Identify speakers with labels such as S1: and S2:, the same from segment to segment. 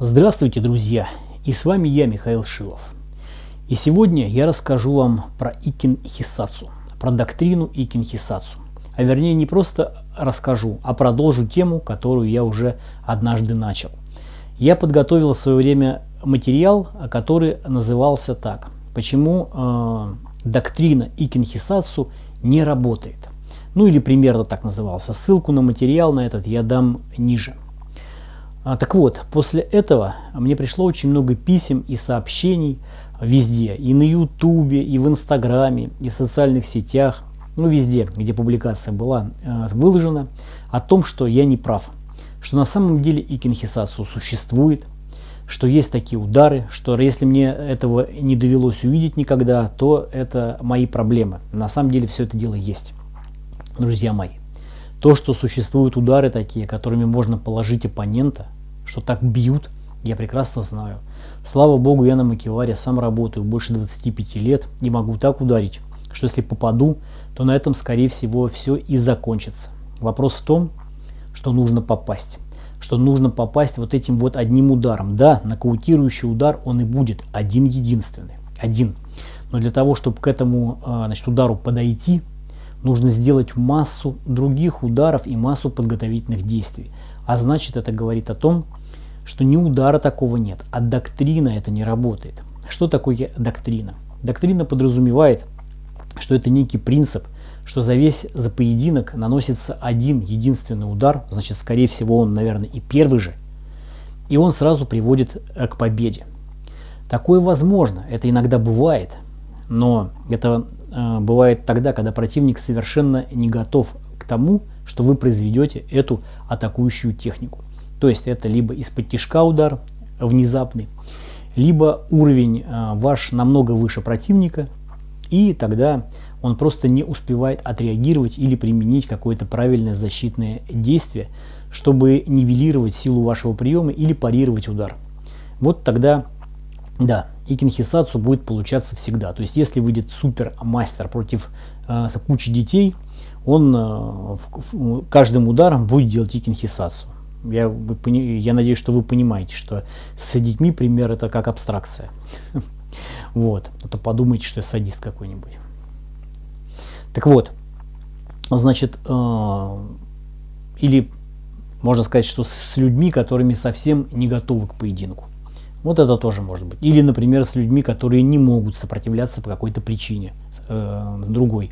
S1: Здравствуйте, друзья! И с вами я, Михаил Шилов. И сегодня я расскажу вам про Икин Хисацу, про доктрину Икин Хисацу. А вернее не просто расскажу, а продолжу тему, которую я уже однажды начал. Я подготовил в свое время материал, который назывался так. Почему э, доктрина Икин Хисацу не работает. Ну или примерно так назывался. Ссылку на материал на этот я дам ниже. А, так вот, после этого мне пришло очень много писем и сообщений везде. И на ютубе, и в инстаграме, и в социальных сетях. Ну везде, где публикация была э, выложена. О том, что я не прав. Что на самом деле икинхисацию существует. Что есть такие удары. Что если мне этого не довелось увидеть никогда, то это мои проблемы. На самом деле все это дело есть друзья мои. То, что существуют удары такие, которыми можно положить оппонента, что так бьют, я прекрасно знаю. Слава богу, я на Макеваре сам работаю больше 25 лет и могу так ударить, что если попаду, то на этом, скорее всего, все и закончится. Вопрос в том, что нужно попасть. Что нужно попасть вот этим вот одним ударом. Да, нокаутирующий удар он и будет один единственный. Один. Но для того, чтобы к этому а, значит, удару подойти, нужно сделать массу других ударов и массу подготовительных действий. А значит это говорит о том, что ни удара такого нет, а доктрина это не работает. Что такое доктрина? Доктрина подразумевает, что это некий принцип, что за весь за поединок наносится один единственный удар, значит скорее всего он, наверное, и первый же, и он сразу приводит э, к победе. Такое возможно, это иногда бывает, но это бывает тогда, когда противник совершенно не готов к тому, что вы произведете эту атакующую технику. То есть это либо из-под тяжка удар внезапный, либо уровень э, ваш намного выше противника, и тогда он просто не успевает отреагировать или применить какое-то правильное защитное действие, чтобы нивелировать силу вашего приема или парировать удар. Вот тогда да, и кинхисацу будет получаться всегда. То есть, если выйдет супер мастер против э, кучи детей, он э, каждым ударом будет делать и кинхисацу. Я, вы, я надеюсь, что вы понимаете, что с детьми пример это как абстракция. Вот. А то подумайте, что я садист какой-нибудь. Так вот, значит, э, или можно сказать, что с людьми, которыми совсем не готовы к поединку. Вот это тоже может быть. Или, например, с людьми, которые не могут сопротивляться по какой-то причине, э, с другой.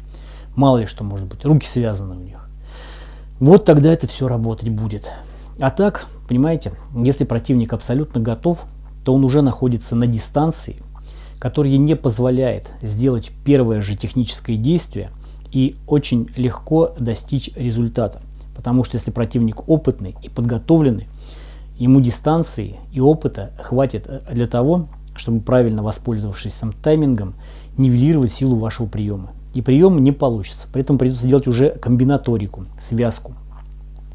S1: Мало ли что может быть, руки связаны у них. Вот тогда это все работать будет. А так, понимаете, если противник абсолютно готов, то он уже находится на дистанции, которая не позволяет сделать первое же техническое действие и очень легко достичь результата. Потому что если противник опытный и подготовленный, Ему дистанции и опыта хватит э, для того, чтобы правильно воспользовавшись сам таймингом, нивелировать силу вашего приема. И прием не получится. Поэтому придется делать уже комбинаторику, связку.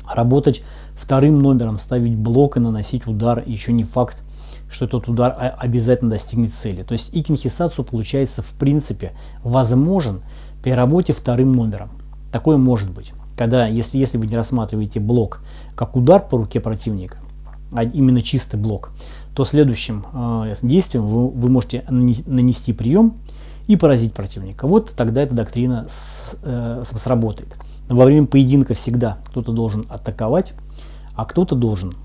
S1: Работать вторым номером, ставить блок и наносить удар. Еще не факт, что этот удар обязательно достигнет цели. То есть икинхисацу получается в принципе возможен при работе вторым номером. Такое может быть. Когда, если, если вы не рассматриваете блок как удар по руке противника, а именно чистый блок, то следующим э, действием вы, вы можете нанести прием и поразить противника. Вот тогда эта доктрина с, э, сработает. Во время поединка всегда кто-то должен атаковать, а кто-то должен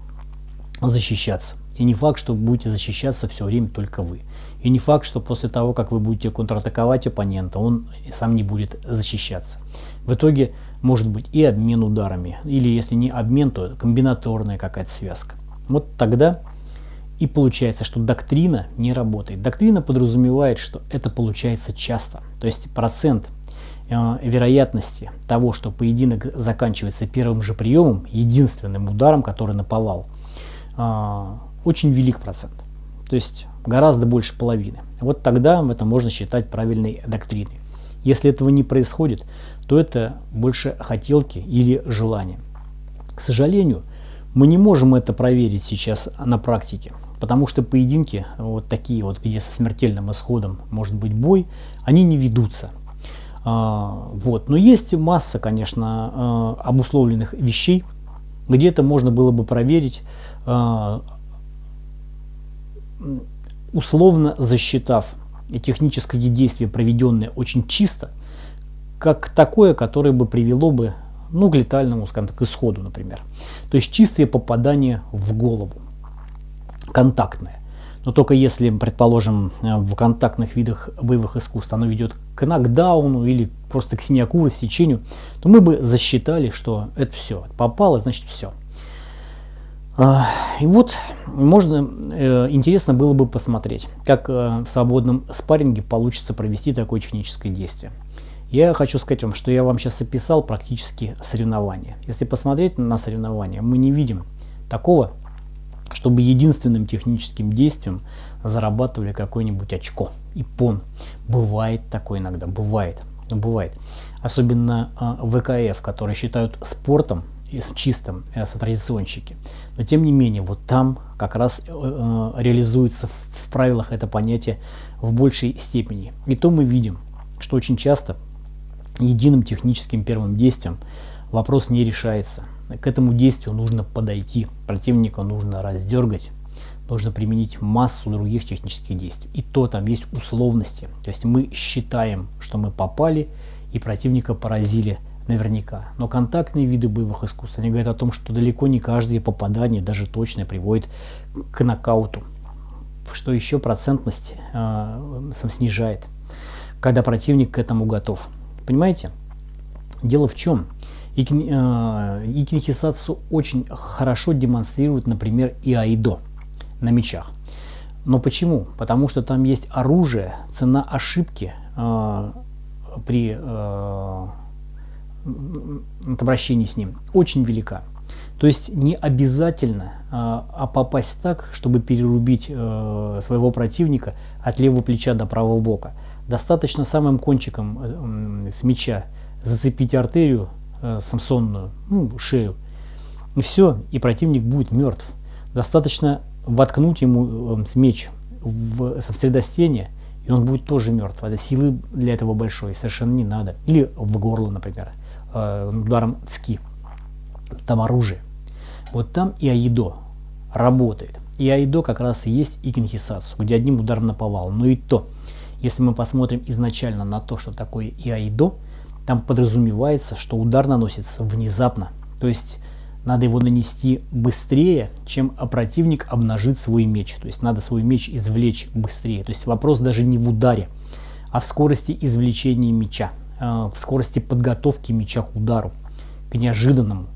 S1: защищаться. И не факт, что будете защищаться все время только вы. И не факт, что после того, как вы будете контратаковать оппонента, он сам не будет защищаться. В итоге может быть и обмен ударами, или если не обмен, то комбинаторная какая-то связка. Вот тогда и получается, что доктрина не работает. Доктрина подразумевает, что это получается часто. То есть процент э, вероятности того, что поединок заканчивается первым же приемом, единственным ударом, который наповал, э, очень велик процент. То есть гораздо больше половины. Вот тогда это можно считать правильной доктриной. Если этого не происходит, то это больше хотелки или желания. К сожалению, мы не можем это проверить сейчас на практике, потому что поединки, вот такие вот, где со смертельным исходом может быть бой, они не ведутся. А, вот. Но есть масса, конечно, а, обусловленных вещей, где это можно было бы проверить, а, условно засчитав техническое действие, проведенное очень чисто, как такое, которое бы привело бы ну, к летальному, скажем так, исходу, например. То есть чистое попадание в голову, контактное. Но только если, предположим, в контактных видах боевых искусств оно ведет к нокдауну или просто к синяку, рассечению, то мы бы засчитали, что это все, попало, значит все. А, и вот можно, э, интересно было бы посмотреть, как э, в свободном спарринге получится провести такое техническое действие. Я хочу сказать вам, что я вам сейчас описал практически соревнования. Если посмотреть на соревнования, мы не видим такого, чтобы единственным техническим действием зарабатывали какое-нибудь очко и пон. Бывает такое иногда, бывает, бывает. Особенно э, ВКФ, которые считают спортом с чистым, э, традиционщики. Но тем не менее, вот там как раз э, э реализуется в, в правилах это понятие в большей степени. И то мы видим, что очень часто единым техническим первым действием вопрос не решается. К этому действию нужно подойти, противника нужно раздергать, нужно применить массу других технических действий. И то там есть условности. То есть мы считаем, что мы попали и противника поразили наверняка. Но контактные виды боевых искусств, они говорят о том, что далеко не каждое попадание, даже точное, приводит к нокауту. Что еще процентность э, снижает, когда противник к этому готов. Понимаете? Дело в чем? Икин, э, Икинхисацу очень хорошо демонстрирует, например, и айдо на мечах. Но почему? Потому что там есть оружие, цена ошибки э, при э, обращении с ним очень велика. То есть не обязательно а, а попасть так, чтобы перерубить э, своего противника от левого плеча до правого бока. Достаточно самым кончиком э, с меча зацепить артерию э, самсонную, ну, шею, и все, и противник будет мертв. Достаточно воткнуть ему э, меч в, средостение, и он будет тоже мертв. Это силы для этого большой, совершенно не надо. Или в горло, например, ударом цки. Там оружие. Вот там и Аидо работает. И Аидо как раз и есть Икинхисацу, где одним ударом наповал. Но и то, если мы посмотрим изначально на то, что такое и Аидо, там подразумевается, что удар наносится внезапно. То есть надо его нанести быстрее, чем противник обнажит свой меч. То есть надо свой меч извлечь быстрее. То есть вопрос даже не в ударе, а в скорости извлечения меча, э, в скорости подготовки меча к удару, к неожиданному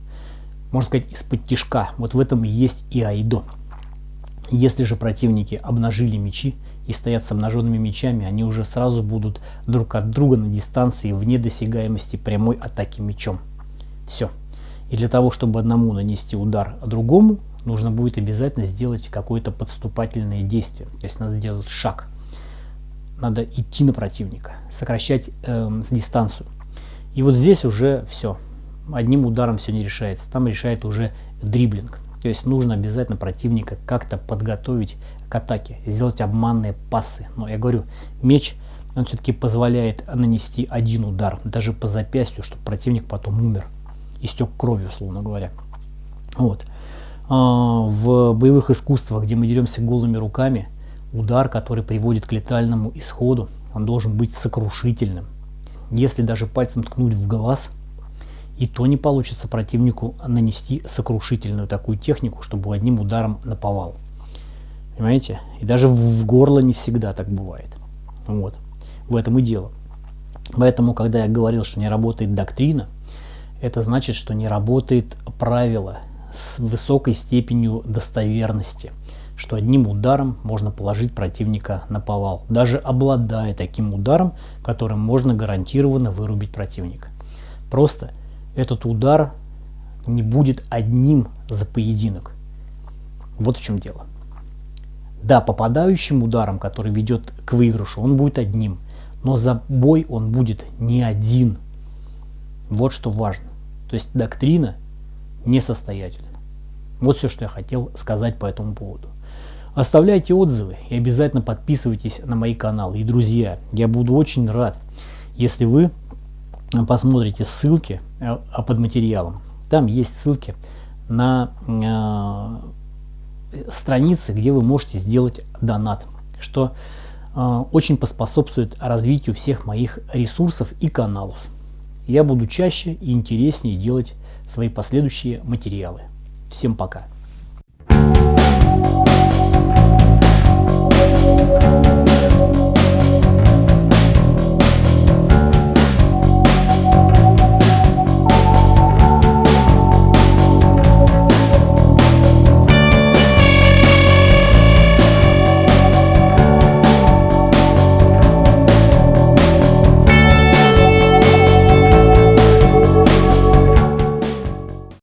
S1: можно сказать, из-под тишка. Вот в этом и есть и айдо. Если же противники обнажили мечи и стоят с обнаженными мечами, они уже сразу будут друг от друга на дистанции вне досягаемости прямой атаки мечом. Все. И для того, чтобы одному нанести удар, а другому, нужно будет обязательно сделать какое-то подступательное действие. То есть надо сделать шаг. Надо идти на противника, сокращать э, дистанцию. И вот здесь уже все одним ударом все не решается. Там решает уже дриблинг. То есть нужно обязательно противника как-то подготовить к атаке, сделать обманные пасы. Но я говорю, меч, он все-таки позволяет нанести один удар, даже по запястью, чтобы противник потом умер, истек кровью, условно говоря. Вот. А, в боевых искусствах, где мы деремся голыми руками, удар, который приводит к летальному исходу, он должен быть сокрушительным. Если даже пальцем ткнуть в глаз – и то не получится противнику нанести сокрушительную такую технику, чтобы одним ударом наповал. Понимаете? И даже в горло не всегда так бывает. Вот. В этом и дело. Поэтому, когда я говорил, что не работает доктрина, это значит, что не работает правило с высокой степенью достоверности, что одним ударом можно положить противника на повал, даже обладая таким ударом, которым можно гарантированно вырубить противника. Просто этот удар не будет одним за поединок. Вот в чем дело. Да, попадающим ударом, который ведет к выигрышу, он будет одним. Но за бой он будет не один. Вот что важно. То есть доктрина несостоятельна. Вот все, что я хотел сказать по этому поводу. Оставляйте отзывы и обязательно подписывайтесь на мои каналы. И, друзья, я буду очень рад, если вы посмотрите ссылки э, под материалом. Там есть ссылки на э, страницы, где вы можете сделать донат, что э, очень поспособствует развитию всех моих ресурсов и каналов. Я буду чаще и интереснее делать свои последующие материалы. Всем пока!